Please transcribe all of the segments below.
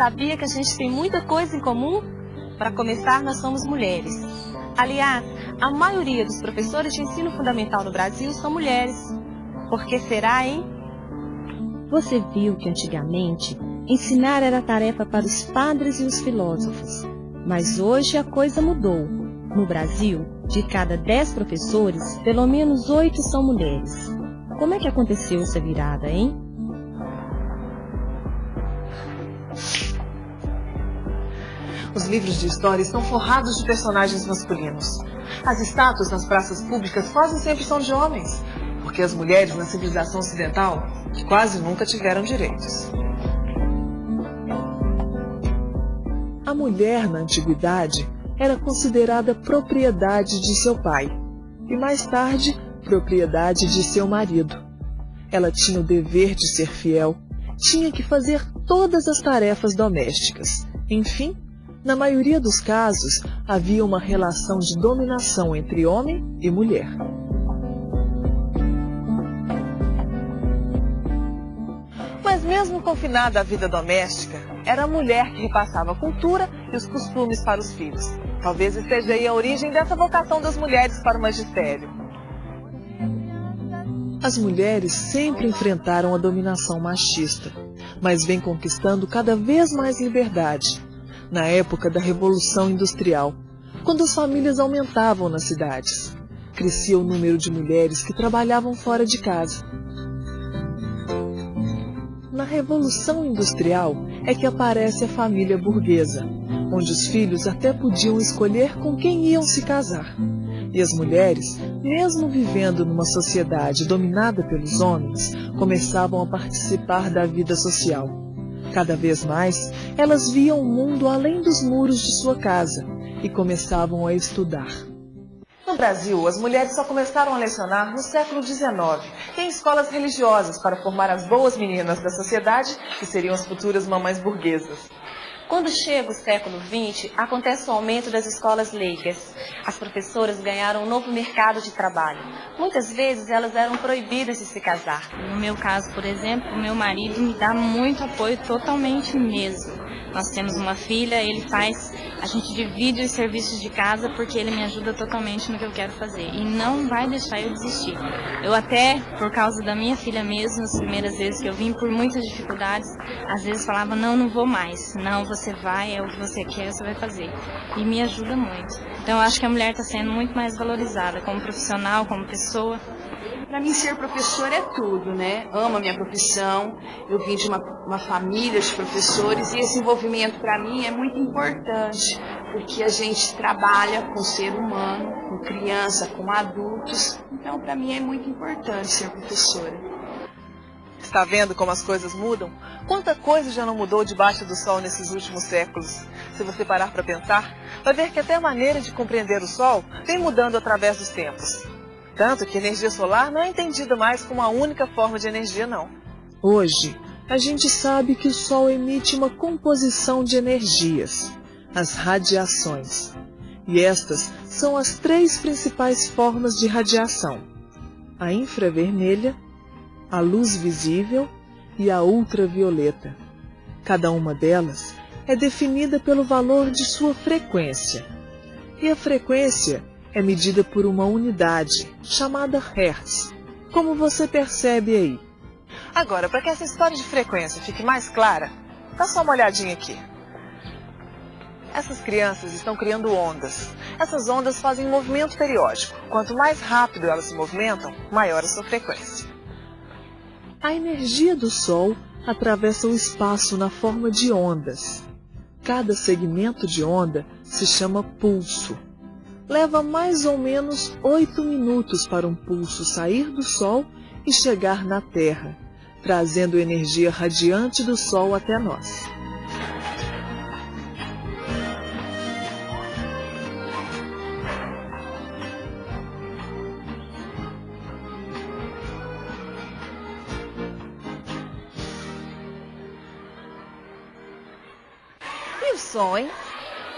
Sabia que a gente tem muita coisa em comum? Para começar, nós somos mulheres. Aliás, a maioria dos professores de ensino fundamental no Brasil são mulheres. Por que será, hein? Você viu que antigamente ensinar era tarefa para os padres e os filósofos. Mas hoje a coisa mudou. No Brasil, de cada dez professores, pelo menos oito são mulheres. Como é que aconteceu essa virada, hein? Os livros de história estão forrados de personagens masculinos. As estátuas nas praças públicas quase sempre são de homens, porque as mulheres na civilização ocidental quase nunca tiveram direitos. A mulher na antiguidade era considerada propriedade de seu pai e mais tarde propriedade de seu marido. Ela tinha o dever de ser fiel, tinha que fazer todas as tarefas domésticas. Enfim, na maioria dos casos, havia uma relação de dominação entre homem e mulher. Mas mesmo confinada à vida doméstica, era a mulher que repassava a cultura e os costumes para os filhos. Talvez esteja aí a origem dessa vocação das mulheres para o magistério. As mulheres sempre enfrentaram a dominação machista, mas vêm conquistando cada vez mais liberdade na época da Revolução Industrial, quando as famílias aumentavam nas cidades. Crescia o número de mulheres que trabalhavam fora de casa. Na Revolução Industrial é que aparece a família burguesa, onde os filhos até podiam escolher com quem iam se casar. E as mulheres, mesmo vivendo numa sociedade dominada pelos homens, começavam a participar da vida social. Cada vez mais, elas viam o mundo além dos muros de sua casa e começavam a estudar. No Brasil, as mulheres só começaram a lecionar no século XIX, em escolas religiosas para formar as boas meninas da sociedade, que seriam as futuras mamães burguesas. Quando chega o século XX, acontece o aumento das escolas leigas. As professoras ganharam um novo mercado de trabalho. Muitas vezes elas eram proibidas de se casar. No meu caso, por exemplo, meu marido me dá muito apoio totalmente mesmo. Nós temos uma filha, ele faz, a gente divide os serviços de casa porque ele me ajuda totalmente no que eu quero fazer e não vai deixar eu desistir. Eu até, por causa da minha filha mesmo, as primeiras vezes que eu vim por muitas dificuldades, às vezes falava, não, não vou mais, não, você vai, é o que você quer, você vai fazer. E me ajuda muito. Então eu acho que a mulher está sendo muito mais valorizada como profissional, como pessoa. Para mim, ser professor é tudo, né? Amo a minha profissão, eu vim de uma, uma família de professores e esse envolvimento para mim é muito importante, porque a gente trabalha com ser humano, com criança, com adultos, então para mim é muito importante ser professora. Está vendo como as coisas mudam? Quanta coisa já não mudou debaixo do sol nesses últimos séculos? Se você parar para pensar, vai ver que até a maneira de compreender o sol vem mudando através dos tempos. Tanto que energia solar não é entendida mais como a única forma de energia, não. Hoje, a gente sabe que o Sol emite uma composição de energias, as radiações. E estas são as três principais formas de radiação: a infravermelha, a luz visível e a ultravioleta. Cada uma delas é definida pelo valor de sua frequência. E a frequência é medida por uma unidade chamada Hertz, como você percebe aí. Agora, para que essa história de frequência fique mais clara, dá só uma olhadinha aqui. Essas crianças estão criando ondas. Essas ondas fazem um movimento periódico. Quanto mais rápido elas se movimentam, maior a sua frequência. A energia do Sol atravessa o espaço na forma de ondas. Cada segmento de onda se chama pulso leva mais ou menos oito minutos para um pulso sair do Sol e chegar na Terra, trazendo energia radiante do Sol até nós. E o hein?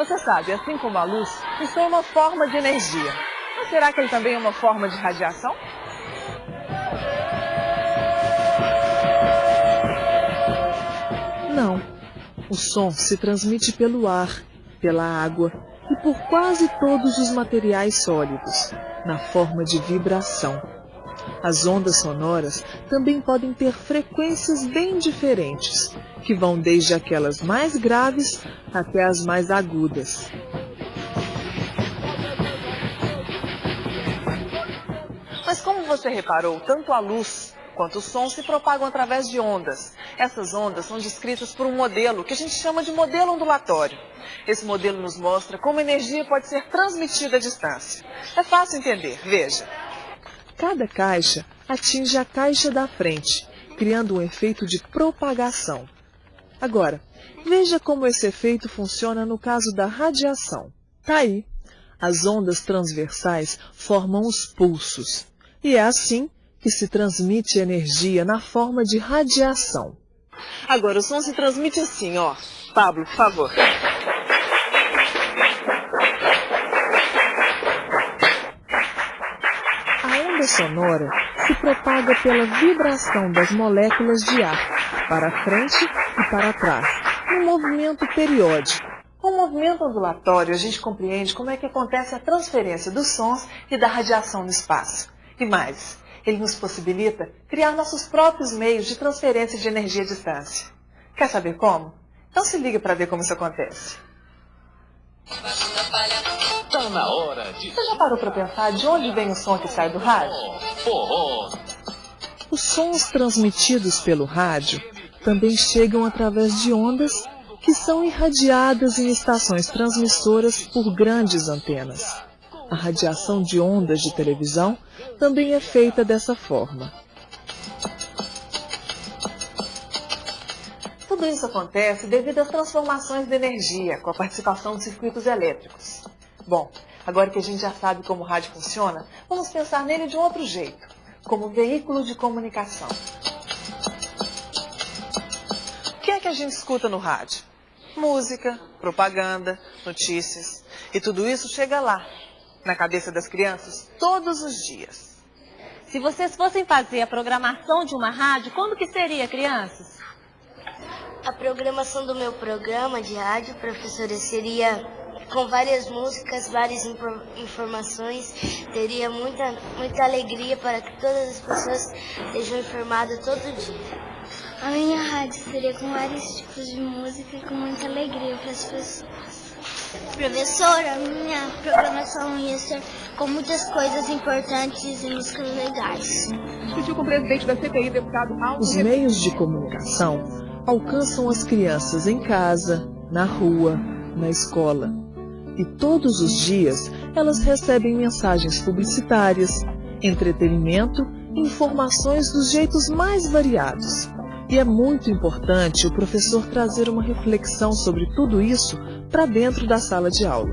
Você sabe, assim como a luz, isso é uma forma de energia. Mas será que ele também é uma forma de radiação? O som se transmite pelo ar, pela água e por quase todos os materiais sólidos, na forma de vibração. As ondas sonoras também podem ter frequências bem diferentes, que vão desde aquelas mais graves até as mais agudas. Mas como você reparou, tanto a luz quanto o som se propagam através de ondas. Essas ondas são descritas por um modelo que a gente chama de modelo ondulatório. Esse modelo nos mostra como energia pode ser transmitida à distância. É fácil entender, veja. Cada caixa atinge a caixa da frente, criando um efeito de propagação. Agora, veja como esse efeito funciona no caso da radiação. Tá aí. As ondas transversais formam os pulsos. E é assim que se transmite energia na forma de radiação. Agora, o som se transmite assim, ó. Pablo, por favor. A onda sonora se propaga pela vibração das moléculas de ar, para frente e para trás, num movimento periódico. Com o movimento ondulatório, a gente compreende como é que acontece a transferência dos sons e da radiação no espaço. E mais, ele nos possibilita criar nossos próprios meios de transferência de energia à distância. Quer saber como? Então se liga para ver como isso acontece. Tá na hora de... Você já parou para pensar de onde vem o som que sai do rádio? Os sons transmitidos pelo rádio também chegam através de ondas que são irradiadas em estações transmissoras por grandes antenas. A radiação de ondas de televisão também é feita dessa forma. Tudo isso acontece devido às transformações de energia com a participação de circuitos elétricos. Bom, agora que a gente já sabe como o rádio funciona, vamos pensar nele de um outro jeito, como veículo de comunicação. O que é que a gente escuta no rádio? Música, propaganda, notícias. E tudo isso chega lá, na cabeça das crianças todos os dias. Se vocês fossem fazer a programação de uma rádio, como que seria, crianças? A programação do meu programa de rádio, professora, seria com várias músicas, várias informações. Teria muita, muita alegria para que todas as pessoas sejam informadas todo dia. A minha rádio seria com vários tipos de música e com muita alegria para as pessoas. Professora, minha programação ia ser com muitas coisas importantes e músicas legais. Discutiu com o presidente da CPI, deputado Aldo. Os meios de comunicação alcançam as crianças em casa, na rua, na escola. E todos os dias elas recebem mensagens publicitárias, entretenimento informações dos jeitos mais variados. E é muito importante o professor trazer uma reflexão sobre tudo isso para dentro da sala de aula.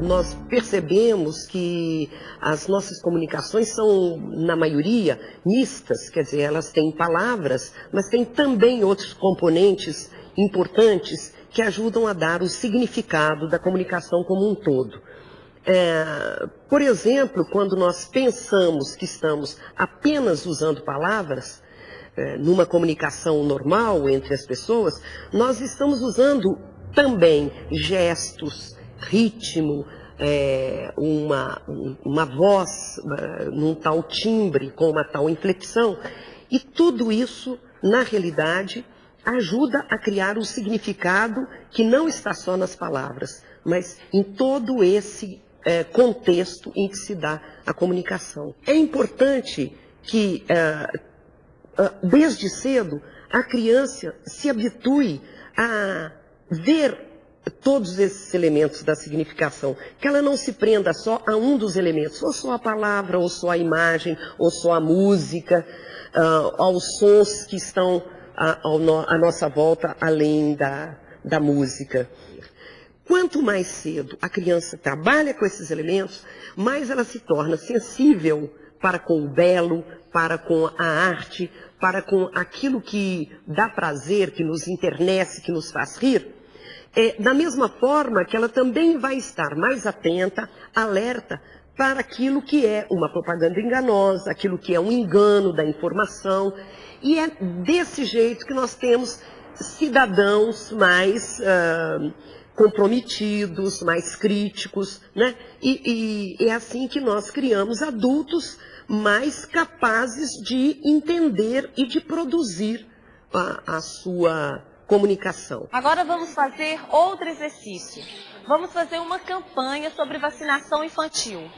Nós percebemos que as nossas comunicações são, na maioria, mistas, quer dizer, elas têm palavras, mas têm também outros componentes importantes que ajudam a dar o significado da comunicação como um todo. É, por exemplo, quando nós pensamos que estamos apenas usando palavras, é, numa comunicação normal entre as pessoas, nós estamos usando também gestos, ritmo, é, uma, uma voz é, num tal timbre, com uma tal inflexão, e tudo isso, na realidade, ajuda a criar um significado que não está só nas palavras, mas em todo esse é, contexto em que se dá a comunicação. É importante que é, desde cedo, a criança se habitue a ver todos esses elementos da significação, que ela não se prenda só a um dos elementos, ou só a palavra, ou só a imagem, ou só a música, uh, aos sons que estão à, à nossa volta, além da, da música. Quanto mais cedo a criança trabalha com esses elementos, mais ela se torna sensível para com o belo, para com a arte, para com aquilo que dá prazer, que nos internece, que nos faz rir, é, da mesma forma que ela também vai estar mais atenta, alerta para aquilo que é uma propaganda enganosa, aquilo que é um engano da informação. E é desse jeito que nós temos cidadãos mais uh, comprometidos, mais críticos, né? E, e é assim que nós criamos adultos mais capazes de entender e de produzir a, a sua comunicação. Agora vamos fazer outro exercício. Vamos fazer uma campanha sobre vacinação infantil.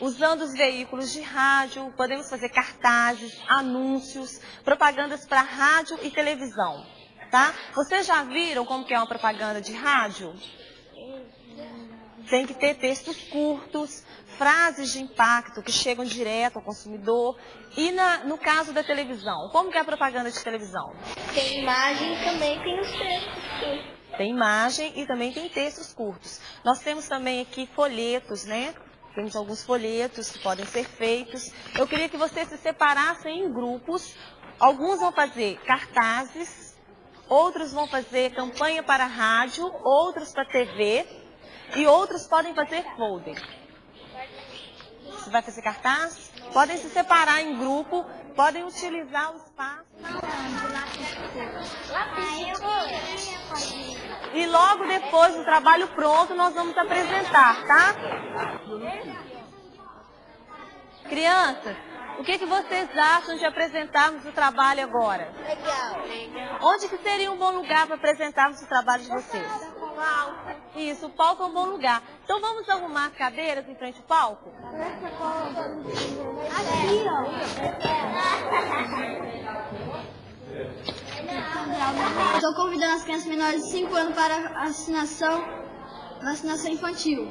Usando os veículos de rádio, podemos fazer cartazes, anúncios, propagandas para rádio e televisão. Tá? Vocês já viram como que é uma propaganda de rádio? Tem que ter textos curtos, frases de impacto que chegam direto ao consumidor. E na, no caso da televisão, como que é a propaganda de televisão? Tem imagem e também tem os textos. Tem imagem e também tem textos curtos. Nós temos também aqui folhetos, né? Temos alguns folhetos que podem ser feitos. Eu queria que vocês se separassem em grupos. Alguns vão fazer cartazes, outros vão fazer campanha para rádio, outros para TV e outros podem fazer folder. Você vai fazer cartaz? Podem se separar em grupo, podem utilizar o espaço. E logo depois do trabalho pronto, nós vamos apresentar, tá? Crianças, o que, que vocês acham de apresentarmos o trabalho agora? Legal. Onde que seria um bom lugar para apresentarmos o trabalho de vocês? Isso, o palco é um bom lugar. Então vamos arrumar as cadeiras em frente ao palco? Aqui, ó. Estou convidando as crianças menores de 5 anos para vacinação, vacinação infantil.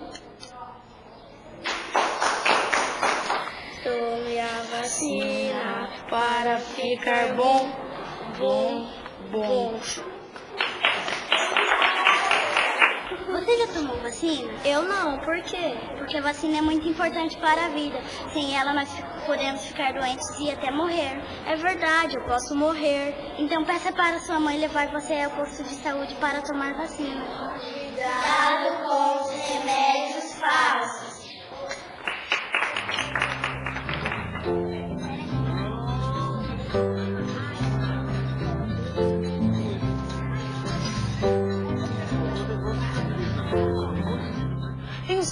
Tome a vacina para ficar bom, bom, bom. Você já tomou vacina? Eu não, por quê? Porque a vacina é muito importante para a vida. Sem ela nós podemos ficar doentes e até morrer. É verdade, eu posso morrer. Então peça para sua mãe levar você ao posto de saúde para tomar vacina. Cuidado com os remédios falsos.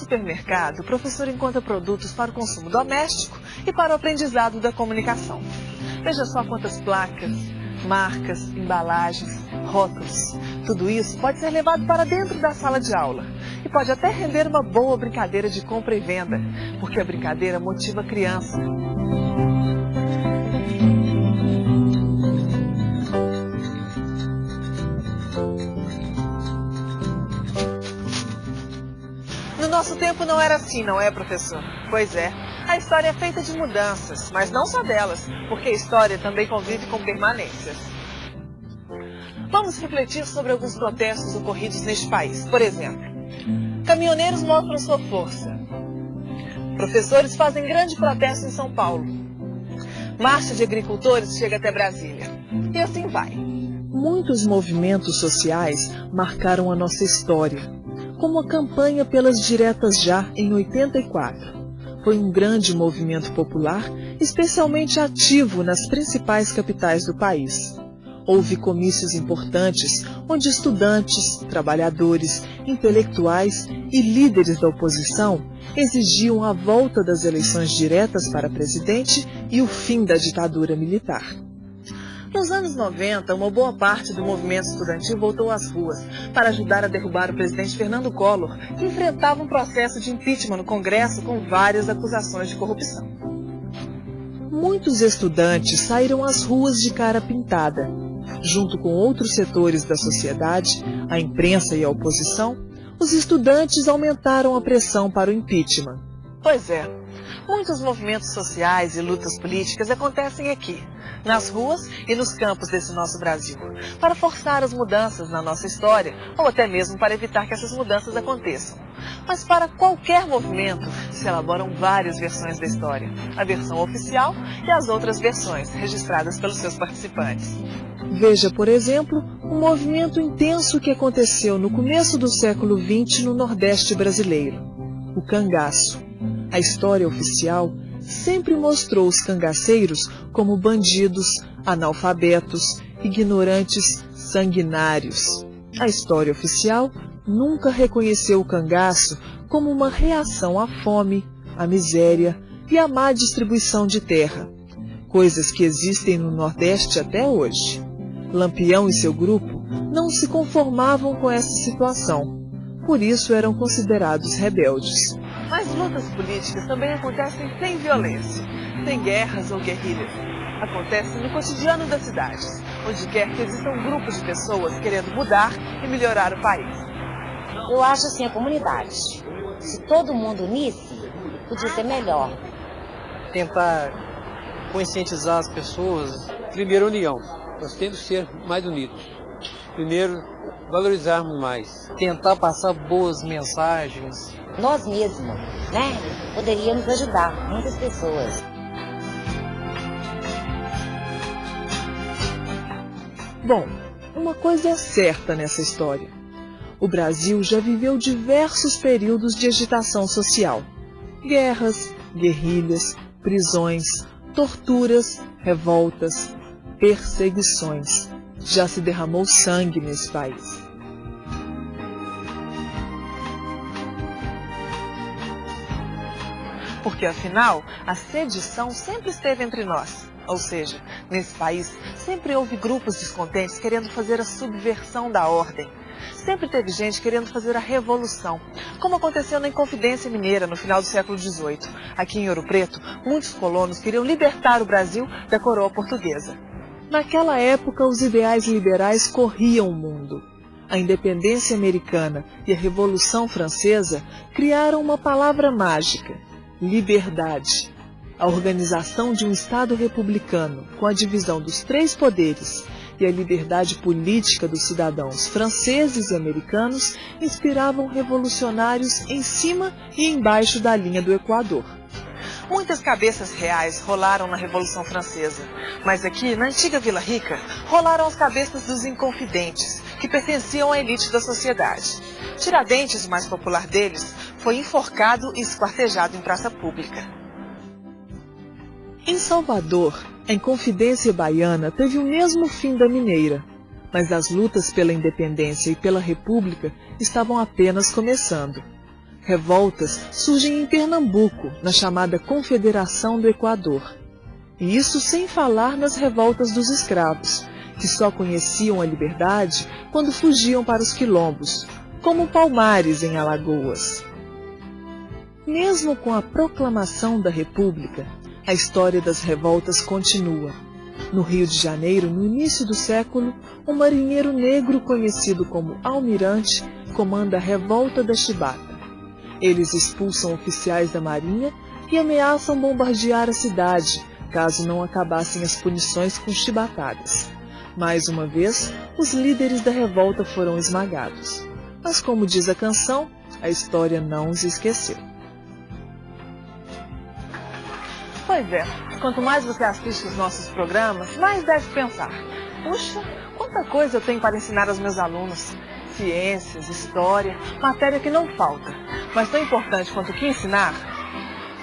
Supermercado, o professor encontra produtos para o consumo doméstico e para o aprendizado da comunicação. Veja só quantas placas, marcas, embalagens, rótulos. Tudo isso pode ser levado para dentro da sala de aula e pode até render uma boa brincadeira de compra e venda, porque a brincadeira motiva a criança. Tempo não era assim, não é, professor? Pois é. A história é feita de mudanças, mas não só delas, porque a história também convive com permanências. Vamos refletir sobre alguns protestos ocorridos neste país. Por exemplo, caminhoneiros mostram sua força. Professores fazem grande protesto em São Paulo. Marcha de agricultores chega até Brasília. E assim vai. Muitos movimentos sociais marcaram a nossa história, como a campanha pelas diretas já em 84. Foi um grande movimento popular, especialmente ativo nas principais capitais do país. Houve comícios importantes onde estudantes, trabalhadores, intelectuais e líderes da oposição exigiam a volta das eleições diretas para presidente e o fim da ditadura militar. Nos anos 90, uma boa parte do movimento estudantil voltou às ruas para ajudar a derrubar o presidente Fernando Collor, que enfrentava um processo de impeachment no Congresso com várias acusações de corrupção. Muitos estudantes saíram às ruas de cara pintada. Junto com outros setores da sociedade, a imprensa e a oposição, os estudantes aumentaram a pressão para o impeachment. Pois é, muitos movimentos sociais e lutas políticas acontecem aqui, nas ruas e nos campos desse nosso Brasil, para forçar as mudanças na nossa história ou até mesmo para evitar que essas mudanças aconteçam. Mas para qualquer movimento se elaboram várias versões da história, a versão oficial e as outras versões registradas pelos seus participantes. Veja, por exemplo, um movimento intenso que aconteceu no começo do século XX no Nordeste brasileiro, o cangaço. A história oficial sempre mostrou os cangaceiros como bandidos, analfabetos, ignorantes, sanguinários. A história oficial nunca reconheceu o cangaço como uma reação à fome, à miséria e à má distribuição de terra, coisas que existem no Nordeste até hoje. Lampião e seu grupo não se conformavam com essa situação, por isso eram considerados rebeldes. Mas lutas políticas também acontecem sem violência, sem guerras ou guerrilhas. Acontecem no cotidiano das cidades, onde quer que existam grupos de pessoas querendo mudar e melhorar o país. Eu acho assim a comunidade. Se todo mundo unisse, podia ser melhor. Tentar conscientizar as pessoas, primeiro união. Nós temos que ser mais unidos. Primeiro, valorizarmos mais. Tentar passar boas mensagens. Nós mesmos, né? Poderíamos ajudar muitas pessoas. Bom, uma coisa é certa nessa história. O Brasil já viveu diversos períodos de agitação social. Guerras, guerrilhas, prisões, torturas, revoltas, perseguições. Já se derramou sangue nesse país. Porque afinal, a sedição sempre esteve entre nós. Ou seja, nesse país sempre houve grupos descontentes querendo fazer a subversão da ordem. Sempre teve gente querendo fazer a revolução, como aconteceu na Inconfidência Mineira no final do século XVIII. Aqui em Ouro Preto, muitos colonos queriam libertar o Brasil da coroa portuguesa. Naquela época, os ideais liberais corriam o mundo. A independência americana e a Revolução Francesa criaram uma palavra mágica: liberdade. A organização de um Estado republicano, com a divisão dos três poderes e a liberdade política dos cidadãos franceses e americanos, inspiravam revolucionários em cima e embaixo da linha do Equador. Muitas cabeças reais rolaram na Revolução Francesa, mas aqui, na antiga Vila Rica, rolaram as cabeças dos inconfidentes, que pertenciam à elite da sociedade. Tiradentes, o mais popular deles, foi enforcado e esquartejado em praça pública. Em Salvador, a Inconfidência Baiana teve o mesmo fim da Mineira, mas as lutas pela independência e pela república estavam apenas começando. Revoltas surgem em Pernambuco, na chamada Confederação do Equador. E isso sem falar nas revoltas dos escravos, que só conheciam a liberdade quando fugiam para os quilombos, como Palmares em Alagoas. Mesmo com a proclamação da República, a história das revoltas continua. No Rio de Janeiro, no início do século, um marinheiro negro conhecido como Almirante comanda a Revolta da Chibata. Eles expulsam oficiais da Marinha e ameaçam bombardear a cidade, caso não acabassem as punições com chibatadas. Mais uma vez, os líderes da revolta foram esmagados. Mas como diz a canção, a história não os esqueceu. Pois é, quanto mais você assiste os nossos programas, mais deve pensar. Puxa, quanta coisa eu tenho para ensinar aos meus alunos. Ciências, história, matéria que não falta. Mas tão importante quanto o que ensinar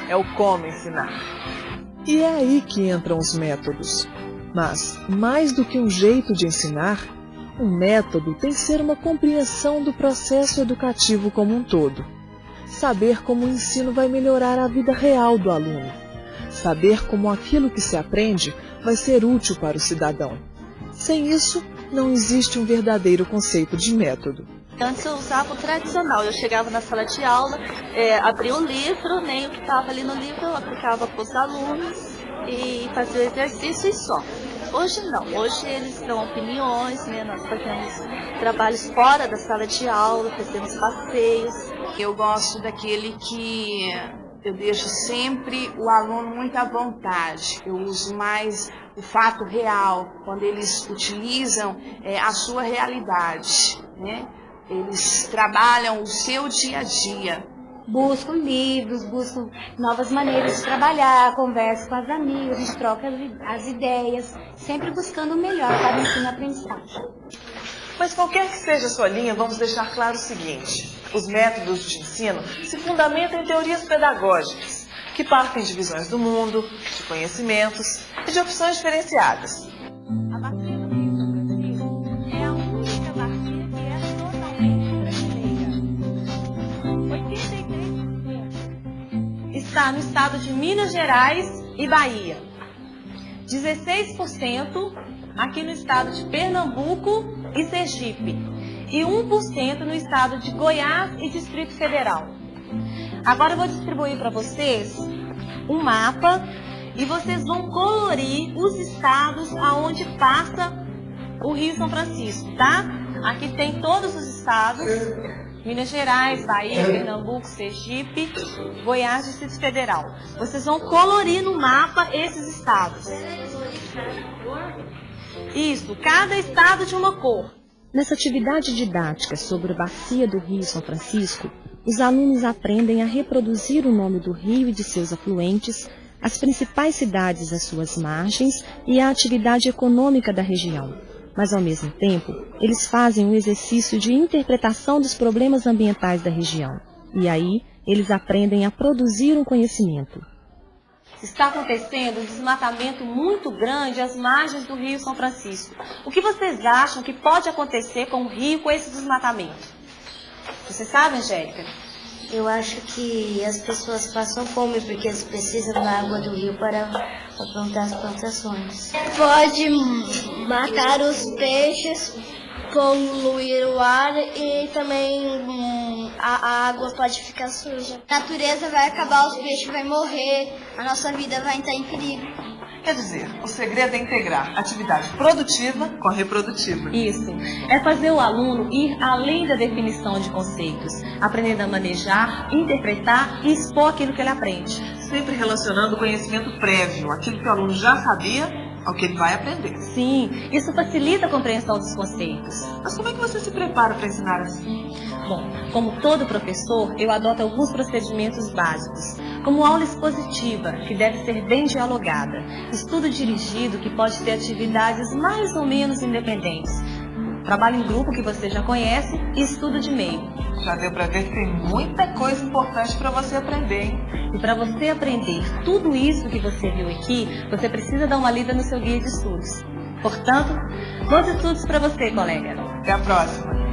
é o como ensinar. E é aí que entram os métodos. Mas, mais do que um jeito de ensinar, um método tem que ser uma compreensão do processo educativo como um todo. Saber como o ensino vai melhorar a vida real do aluno. Saber como aquilo que se aprende vai ser útil para o cidadão. Sem isso, não existe um verdadeiro conceito de método. Antes eu usava o tradicional, eu chegava na sala de aula, é, abria o livro, nem o que estava ali no livro eu aplicava para os alunos e fazia o exercício e só. Hoje não, hoje eles dão opiniões, né? nós fazemos trabalhos fora da sala de aula, fazemos passeios. Eu gosto daquele que eu deixo sempre o aluno muito à vontade. Eu uso mais o fato real, quando eles utilizam é, a sua realidade. Né? Eles trabalham o seu dia a dia. Busco livros, busco novas maneiras de trabalhar, converso com as amigas, a gente troca as ideias, sempre buscando o melhor para o ensino-aprendizagem. Mas qualquer que seja a sua linha, vamos deixar claro o seguinte. Os métodos de ensino se fundamentam em teorias pedagógicas, que partem de visões do mundo, de conhecimentos e de opções diferenciadas. A bacia do Rio é a única bacia que é totalmente brasileira. 83% está no estado de Minas Gerais e Bahia. 16% aqui no estado de Pernambuco e Sergipe. E 1% no estado de Goiás e Distrito Federal. Agora eu vou distribuir para vocês um mapa e vocês vão colorir os estados aonde passa o Rio São Francisco, tá? Aqui tem todos os estados, Minas Gerais, Bahia, Pernambuco, Sergipe, Goiás, Distrito Federal. Vocês vão colorir no mapa esses estados. Isso, cada estado de uma cor. Nessa atividade didática sobre a bacia do Rio São Francisco, os alunos aprendem a reproduzir o nome do rio e de seus afluentes, as principais cidades às suas margens e a atividade econômica da região. Mas, ao mesmo tempo, eles fazem um exercício de interpretação dos problemas ambientais da região. E aí, eles aprendem a produzir um conhecimento. Está acontecendo um desmatamento muito grande às margens do Rio São Francisco. O que vocês acham que pode acontecer com o rio com esse desmatamento? Você sabe, Angélica? Eu acho que as pessoas passam fome porque eles precisam da água do rio para, plantar as plantações. Pode matar os peixes, poluir o ar e também hum, a, água pode ficar suja. A natureza vai acabar, os peixes vão morrer, a nossa vida vai entrar em perigo. Quer dizer, o segredo é integrar atividade produtiva com a reprodutiva. Isso. É fazer o aluno ir além da definição de conceitos, aprendendo a manejar, interpretar e expor aquilo que ele aprende. Sempre relacionando o conhecimento prévio, aquilo que o aluno já sabia, ao que ele vai aprender. Sim, isso facilita a compreensão dos conceitos. Mas como é que você se prepara para ensinar assim? Bom, como todo professor, eu adoto alguns procedimentos básicos, como aula expositiva, que deve ser bem dialogada, estudo dirigido, que pode ter atividades mais ou menos independentes, trabalho em grupo, que você já conhece, e estudo de meio. Já deu para ver que tem muita coisa importante para você aprender, hein? E para você aprender tudo isso que você viu aqui, você precisa dar uma lida no seu guia de estudos. Portanto, bons estudos para você, colega. Até a próxima.